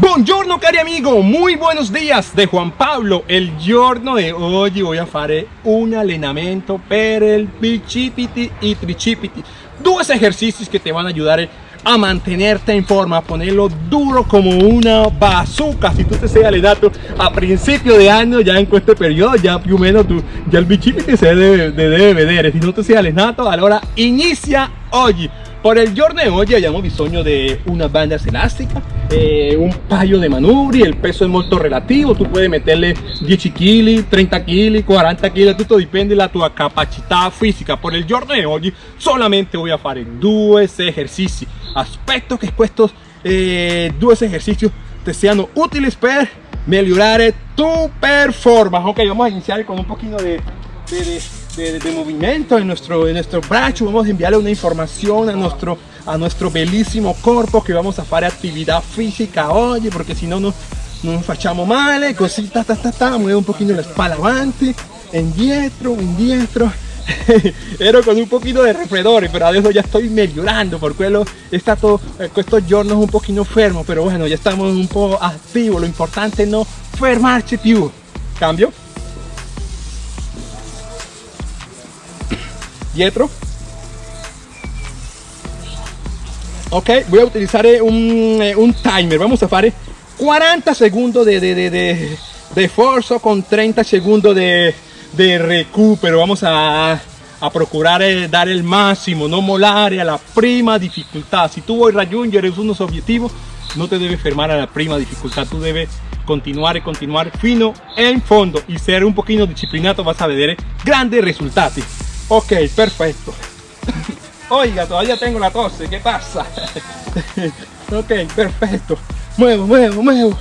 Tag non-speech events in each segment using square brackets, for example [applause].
Buongiorno cari amigo, muy buenos días de Juan Pablo El giorno de oggi voy a fare un allenamento per il bicipiti y tricipiti Dos ejercicios que te van a ayudar a mantenerte en forma, a ponerlo duro como una bazooka. Si tú te sei allenato a principio de año, ya en este periodo, ya più o meno tu, ya el bicipiti se debe, debe vedere. Si no te sei allenato, allora inizia oggi. Por el giorno de oggi abbiamo bisogno di una banda elástica, eh, un paio de manubri, el peso es molto relativo, tú puedes meterle 10 kg, 30 kg, 40 kg, todo depende la tua capacità fisica. Por el giorno de oggi solamente voy a fare due esercizi. Aspetto che questi eh, due esercizi te siano utili per migliorare tu performance. Ok, vamos a iniciar con un poquito de de, movimiento en nuestro, en nuestro brazo, vamos a enviarle una información a nuestro, a nuestro bellísimo cuerpo que vamos a hacer actividad física. Hoy, porque si no, no nos facciamo male, così, ta, ta, ta, ta, mueve un poquito la spalla avanti, indietro, indietro, ero [laughs] con un poquito de refredores pero adesso ya estoy mejorando por quello è stato eh, estos giorni un poquito fermo pero bueno ya estamos un po' activo lo importante es no fermarci più cambio dietro ok voy a utilizar eh, eh, un, timer. Vamos a hacer 40 segundos de, de, de, de, con 30 segundos de, de recupero. Vamos a, a procurar eh, dar el máximo no molar a la prima dificultad. Si tú voy a raggiungere unos objetivos no te debes fermar a la prima dificultad. Tú debes continuar y continuar fino en fondo y ser un poquito disciplinado vas a ver grandes resultados Ok, perfecto. [laughs] Oiga, todavía tengo la tos, ¿qué pasa? [laughs] ok, perfecto. Muevo, muevo, muevo.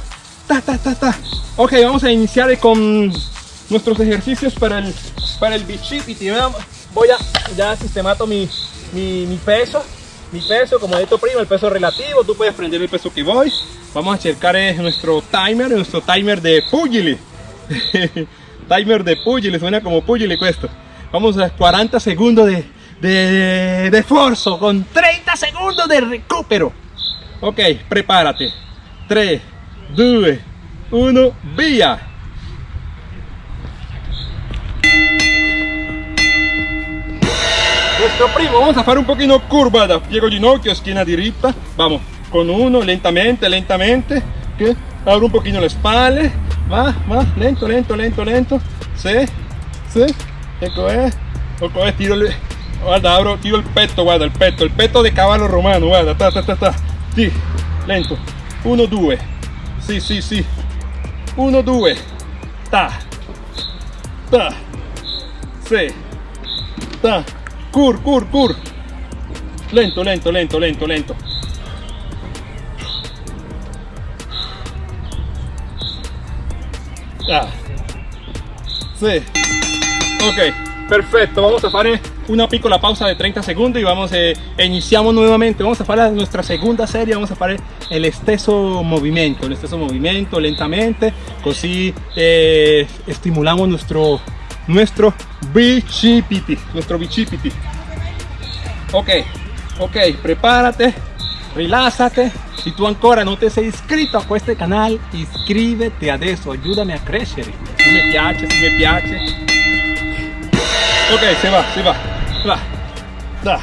Ta, ta, ta, ta. Ok, vamos a iniciar con nuestros ejercicios para el, para el bicipiti. Voy a ya sistemato mi, mi, mi peso. Mi peso, como dicho prima, el peso relativo. Tú puedes prender el peso que voy. Vamos a checar nuestro timer, nuestro timer de pugili. [laughs] timer de pugili, suena como pugili esto vamos a 40 segundos de, de, esfuerzo con 30 segundos de recupero. Ok prepárate. 3 2 1 via nuestro primo vamos a hacer un poquito curvada. Piego ginocchio esquina directa vamos con uno lentamente lentamente. Que abro un poquito la espalda. Va va lento lento lento lento. Sí sí ecco eh ecco eh tiro il guarda abro tiro il petto guarda il petto il petto di cavallo romano guarda ta ta ta ta. Sì lento. 1 2 sì sì sì 1 2 ta. Ta. Sì ta. Cur cur cur. Lento lento lento lento lento. Ah sì ok perfecto. Vamos a hacer una piccola pausa de 30 segundos y vamos eh, iniciamos nuevamente. Vamos a hacer nuestra segunda serie. Vamos a hacer el esteso movimiento el esteso movimiento lentamente así eh, estimulamos nuestro nuestro bicipiti nuestro bicipiti ok ok prepárate relájate. Si tú ancora no te has inscrito a este canal iscríbete adesso ayúdame a crecer. Si me piace si me piace ok se va se va. Va. Da.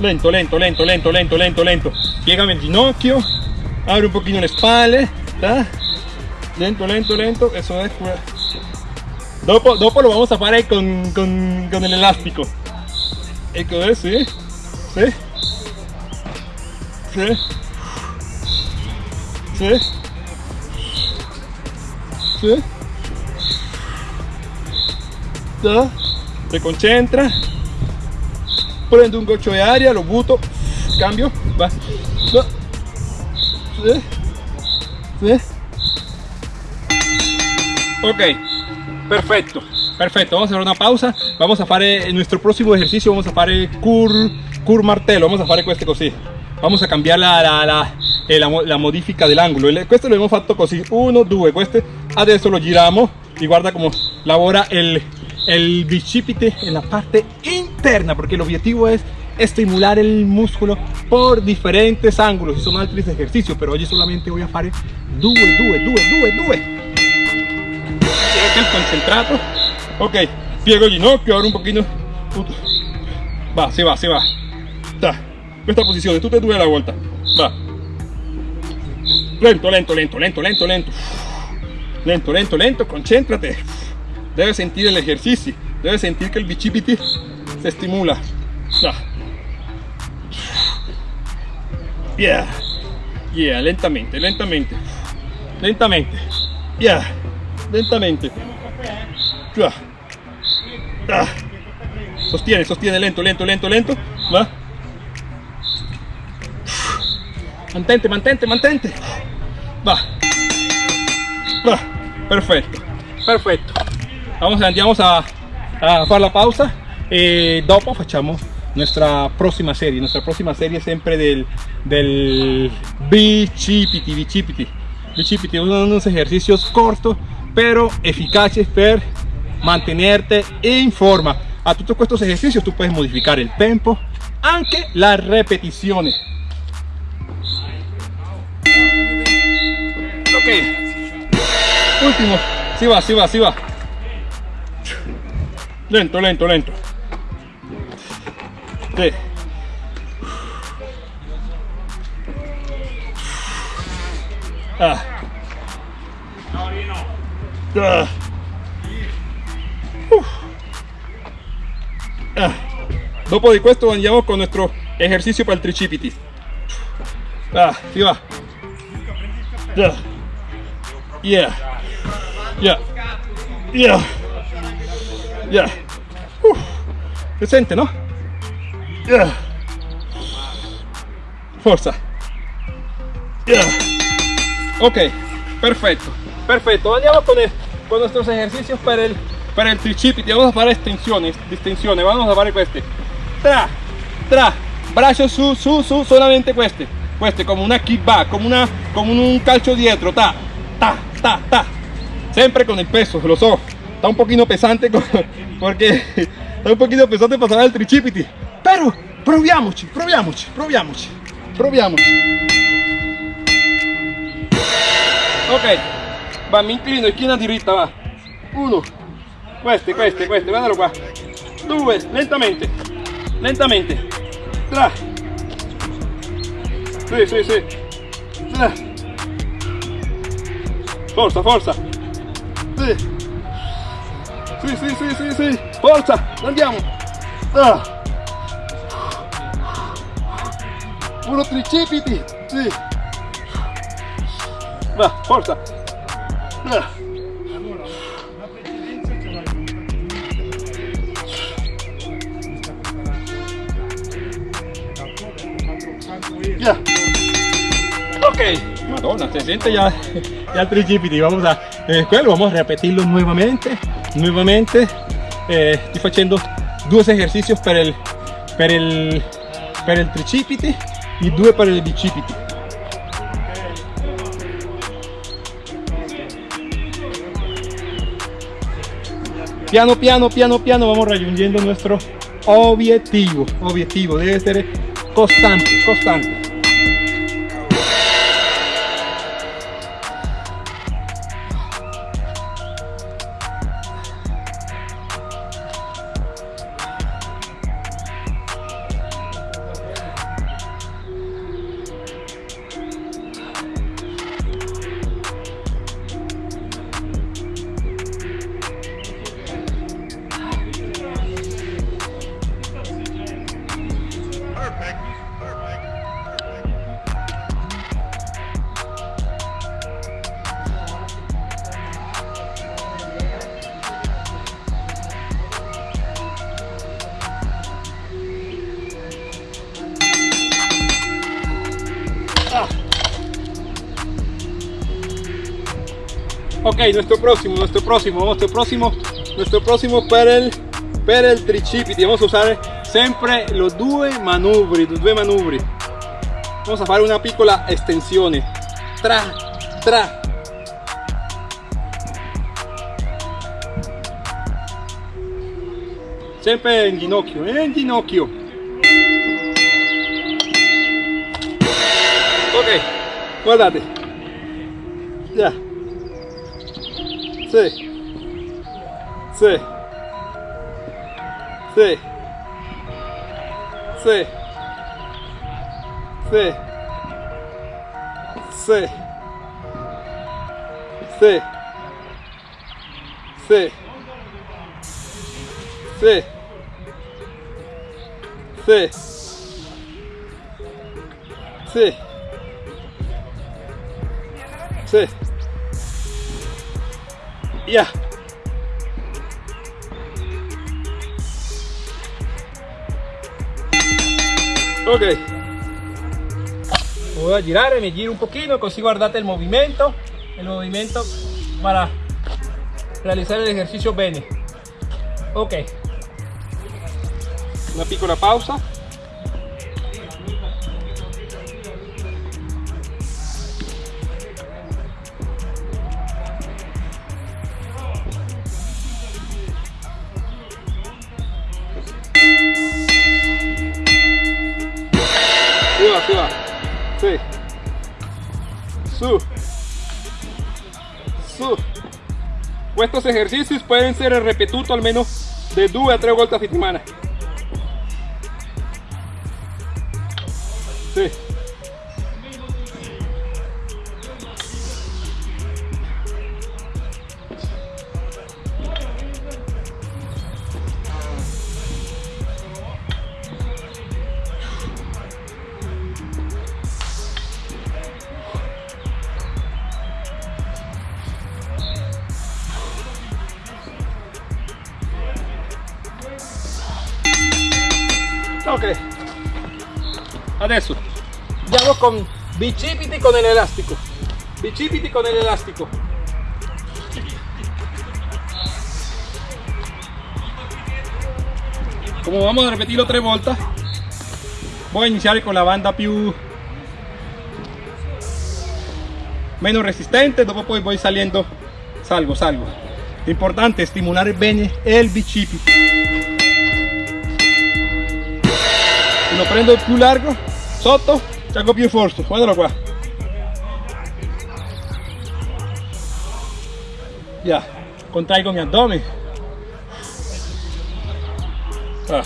Lento lento lento lento lento lento lento. Piegame el ginocchio abre un poquito la espalda da lento lento lento. Eso es dopo, dopo lo vamos a hacer con, con, con el elástico. Ecco eh, sí sí sí sí sí se concentra prendo un goccio de aria lo buto cambio va ok perfecto perfecto vamos a hacer una pausa vamos a hacer nuestro próximo ejercicio vamos a hacer cur cur martello vamos a hacer este così vamos a cambiar la, la, la, eh, la, modifica del ángulo. Questo lo hemos fatto così 1 2 questo adesso lo giramos y guarda como labora el bicipite en la parte interna porque el objetivo es estimular el músculo por diferentes ángulos. Y son altri ejercicios, pero hoy solamente voy a hacer due, due, due, due, due. el concentrato. Ok, piego el ginocchio, ahora un poquito. Va, se va, se va. Da. Esta posición, tú te due la vuelta. Va. Lento, lento, lento, lento, lento, lento. Lento, lento, lento, concéntrate. Debes sentir el ejercicio. Debes sentir que el bicipiti se estimula. Yeah. Yeah, lentamente, lentamente. Lentamente. Yeah. Lentamente. Sostiene, sostiene, lento, lento, lento, lento. Va. Mantente, mantente, mantente. Va. Va. Perfecto. Perfecto. Vamos, andiamo a, a fare la pausa. E dopo facciamo nuestra próxima serie. Nuestra próxima serie siempre del del bicipiti bicipiti bicipiti unos ejercicios cortos pero eficaces para mantenerte en forma a todos estos ejercicios tú puedes modificar el tempo aunque las repeticiones. Ok. Último. Si va si va si va lento lento lento Sí. Ah. Ah. Ah. Dopo di questo andiamo con nuestro ejercicio para el tricipiti. Ah, si va. Yeah. Yeah. Yeah. Yeah. Yeah. Uh. Se sente, no? Forza. Ok, perfecto. Perfecto. Vamos con, con nuestros ejercicios para el, para el tricipiti. Vamos a hacer extensiones, distensiones. Vamos a hacer este. Tra, tra, brazo su, su, su, solamente este. Este, como una kickback, como, una, como un calcio dietro. Ta, ta, ta, ta. Siempre con el peso, lo so. Está un poquito pesante [laughs] porque está un poquito pesante pasar el tricipiti. Pero proviamoci, proviamoci, proviamoci, proviamoci. Ok, va, mi inclino, esquina diritta, va. Uno, queste, queste, queste, guardalo qua. Due, lentamente, lentamente. Tre. Sì, sì, sì. Tre. Forza, forza. Sì. Sì, sì, sì, sì, sì. Forza, andiamo. Ah. Puro tricipiti. Sí. Va, forza. Va. Ya. Ok. Madonna, se siente ya, ya el tricipiti. Vamos a, eh, vamos a repetirlo nuevamente. Nuevamente. Eh, estoy haciendo dos ejercicios para el, para el, para el tricipiti y due para el bicipiti piano piano piano piano vamos rayuñendo nuestro objetivo objetivo debe ser constante constante Ok, nuestro próximo, nuestro próximo, nuestro próximo, nuestro próximo per el, per. Vamos a usar siempre los due manubri, los due manubri. Vamos a hacer una piccola extensione. Tra, tra. Siempre en ginocchio, en ginocchio. Ok, guardate. Sí. Sí. Sí. Sí. Sí. Sí. Sí. Sí. Sí. Sí. Sí. Sí. Ya. Ok. Voy a girar, me giro un poquito, consigo guardate el movimiento, el movimiento para realizar el ejercicio bene. Ok. Una piccola pausa. Estos exercicis podem ser repetidos almeno de 2 a 3 voltas a semana. Sí. Con bicipiti con el elástico. Bicipiti con el elástico. Como vamos a repetirlo tres vueltas, voy a iniciar con la banda più menos resistente, dopo poi voy saliendo, salgo, salgo. Importante estimular bene el bicipiti. Se lo prendo più largo, sotto, hago più forza, guardalo qua. Ya, contraigo mi abdomen. Ah.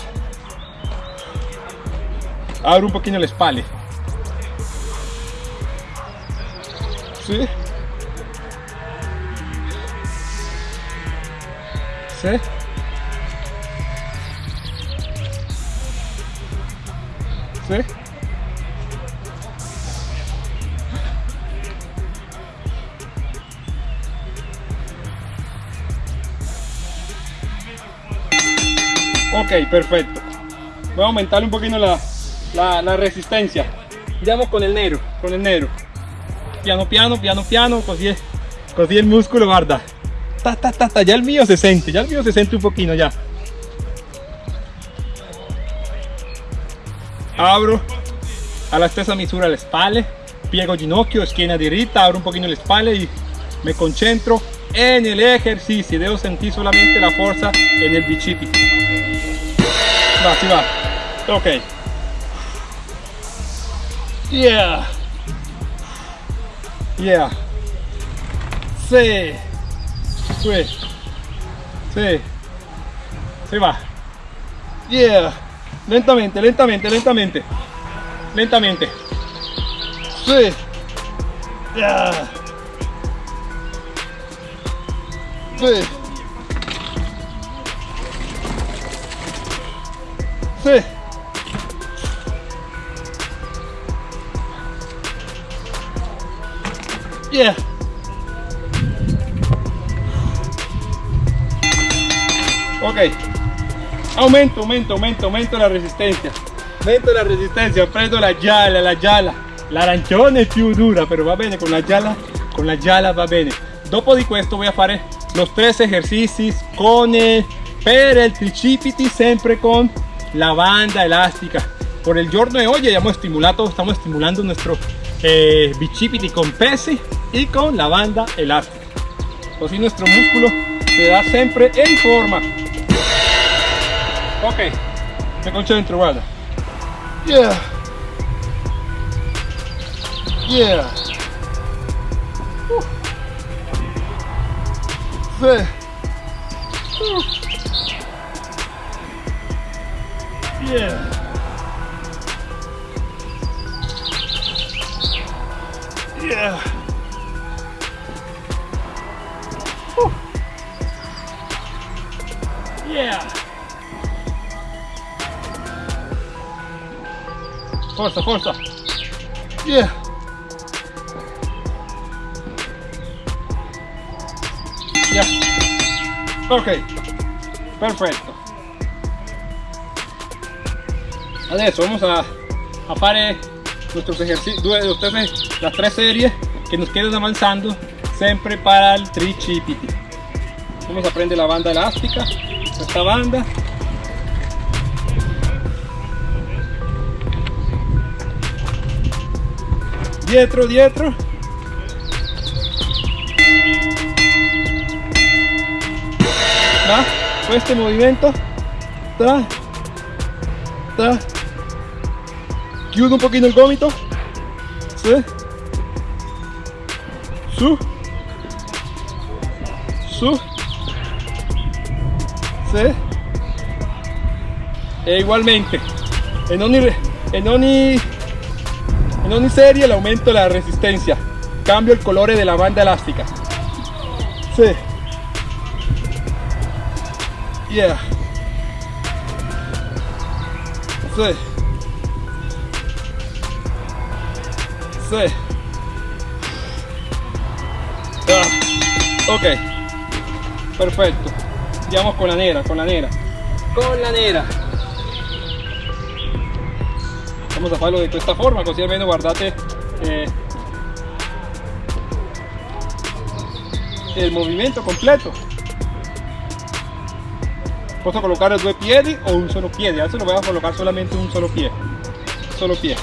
Abro un poquito la espalda. ¿Sí? ¿Sí? ¿Sí? Ok, perfecto. Voy a aumentar un poquito la, la, la resistencia. Andiamo con el negro, con el negro. Piano, piano, piano, piano, così, così el músculo, guarda. Ta, ta, ta, ta, ya el mío se siente, ya el mío se siente un poquito ya. Abro a la stessa misura le spalle, piego ginocchio, schiena diritta, abro un poquito la espalda y me concentro en el ejercicio. Debo sentir solamente la fuerza en el bicipiti. Va, si va. Ok. Yeah. Yeah. Sí. Sí. Sí. Se va. Yeah. Lentamente, lentamente, lentamente. Lentamente. Sí. Yeah. Sí. Sí. Yeah. Ok. Aumento, aumento, aumento, aumento la resistencia. Aumento la resistencia, prendo la gialla, la gialla. L'arancione è più dura, però va bene con la gialla, con la gialla va bene. Dopo di questo voy a fare los tres ejercicios con el, per el tricipiti, sempre con la banda elástica. Por el giorno de hoy hemos estimulado, estamos estimulando nuestro eh, bicipiti con pesi y con la banda elástica. Así nuestro músculo se da siempre en forma. Ok, me concentro, guarda. Yeah. Yeah. Uh. Yeah. Yeah. Yeah. Forza, forza. Yeah. Ok. Perfetto. Adesso vamos a, a fare nuestros ejercicios, las tres series que nos quedan avanzando siempre para el tricipiti. Vamos a prendere la banda elástica, esta banda. Dietro, dietro. ¿Va? Este movimiento. Ta, ta, chiudo un poquito el gomito ¿sí? su su ¿sí? e igualmente en ogni, en ogni, en ogni serie el aumento la resistencia cambio el color de la banda elástica ¿sí? Yeah ¿sí? Sí. Ah, ok. Perfecto. Andiamo con la nera, con la nera. Con la nera. Vamos a hacerlo de esta forma, così almeno guardate eh, el movimiento completo. Posso colocar due piedi o un solo piede. Adesso lo voy a colocar solamente un solo pie. Solo pie.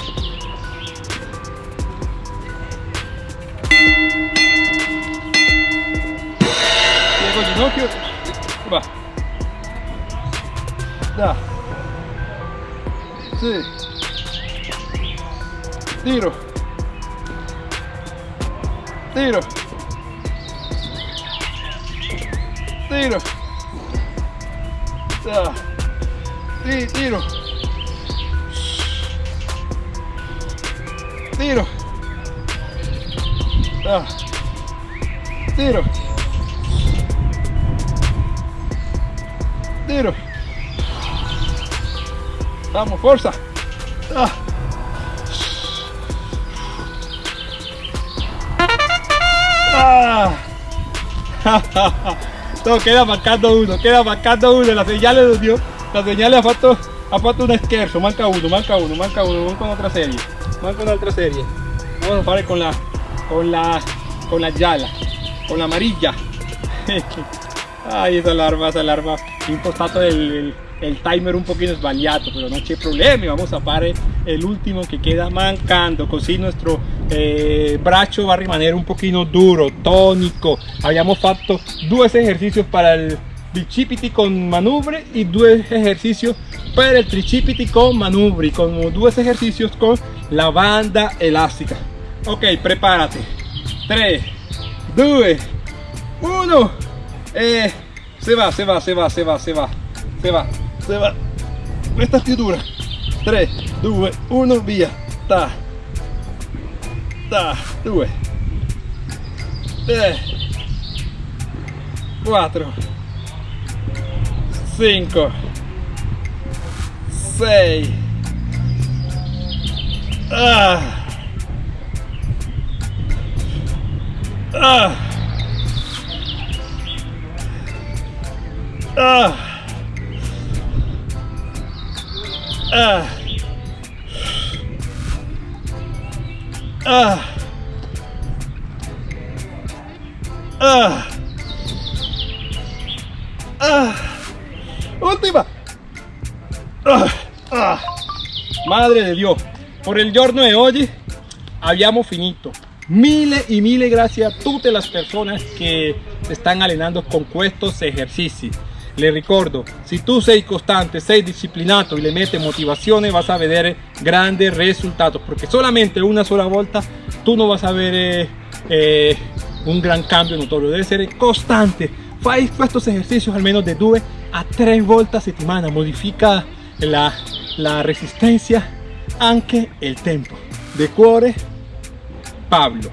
ginocchio. Va. Da. Sì tiro. Tiro. Tiro tiro tiro da tiro tiro. Vamos, fuerza. Ah. [laughs] no, queda marcando uno, queda marcando uno, la señal le dio, la señal ha fatto, ha fatto un esquerzo, marca uno, marca uno, marca uno, vamos con otra serie, vamos con otra serie, vamos a hacer con la, con la, con la yala, con la amarilla, [laughs] ay esa alarma, esa alarma, impostato el, el, timer un poquito sbagliato pero no hay problema vamos a fare el último que queda mancando así nuestro eh, brazo va a rimanere un poquito duro tónico habíamos fatto dos ejercicios para el bicipiti con manubri y dos ejercicios para el tricipiti con manubri con dos ejercicios con la banda elástica ok prepárate 3 2 1 eh, se va, se va, se va, se va, se va, se va, se va. Questa più dura. 3, 2, 1, via. Ta. Ta, 2. 3. 4. 5. 6. Ah. Ah. Ah. Ah. Ah. Ah. Ah. Última. Ah. Ah. Madre de Dios. Por el giorno de hoy habíamos finito. Miles y miles gracias a todas las personas que están allenando con estos ejercicios le ricordo, si tú sei constante, sei disciplinato y le metes motivación, vas a ver grandes resultados, porque solamente una sola volta tú no vas a ver eh, un gran cambio notorio, debe ser constante. Fai estos ejercicios al menos de 2 a 3 vueltas a settimana, modifica la, la resistencia, anche el tempo. De cuore, Pablo.